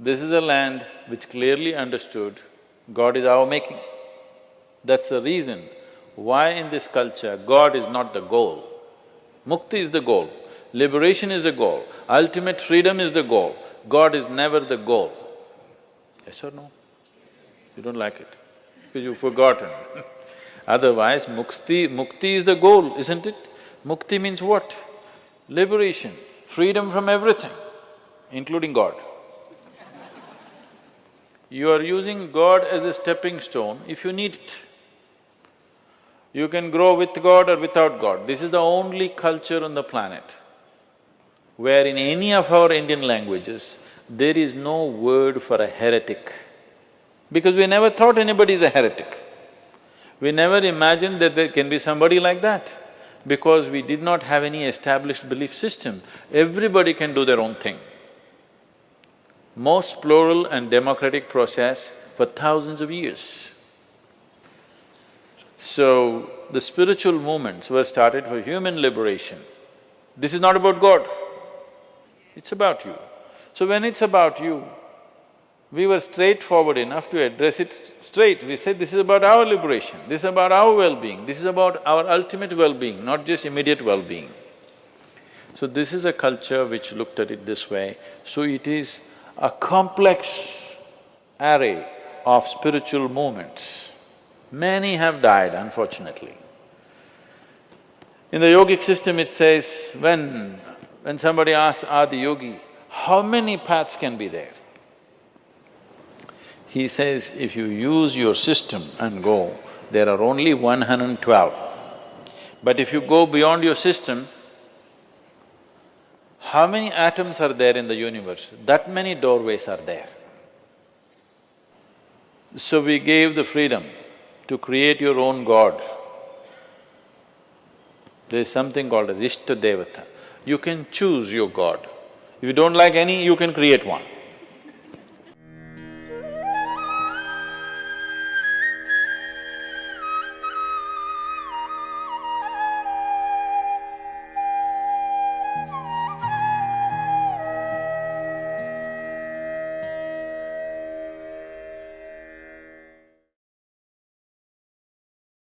This is a land which clearly understood God is our making. That's the reason why in this culture God is not the goal. Mukti is the goal, liberation is the goal, ultimate freedom is the goal. God is never the goal. Yes or no? You don't like it, because you've forgotten Otherwise, mukti… mukti is the goal, isn't it? Mukti means what? Liberation, freedom from everything, including God. You are using God as a stepping stone if you need it. You can grow with God or without God. This is the only culture on the planet where in any of our Indian languages, there is no word for a heretic. Because we never thought anybody is a heretic. We never imagined that there can be somebody like that because we did not have any established belief system. Everybody can do their own thing. Most plural and democratic process for thousands of years. So, the spiritual movements were started for human liberation. This is not about God, it's about you. So when it's about you, we were straightforward enough to address it straight. We said, this is about our liberation, this is about our well-being, this is about our ultimate well-being, not just immediate well-being. So this is a culture which looked at it this way. So it is a complex array of spiritual movements. Many have died, unfortunately. In the yogic system it says, when… when somebody asks Adi Yogi, how many paths can be there? He says, if you use your system and go, there are only one hundred and twelve. But if you go beyond your system, how many atoms are there in the universe? That many doorways are there. So we gave the freedom to create your own god. There is something called as Ishta Devata. You can choose your god. If you don't like any, you can create one.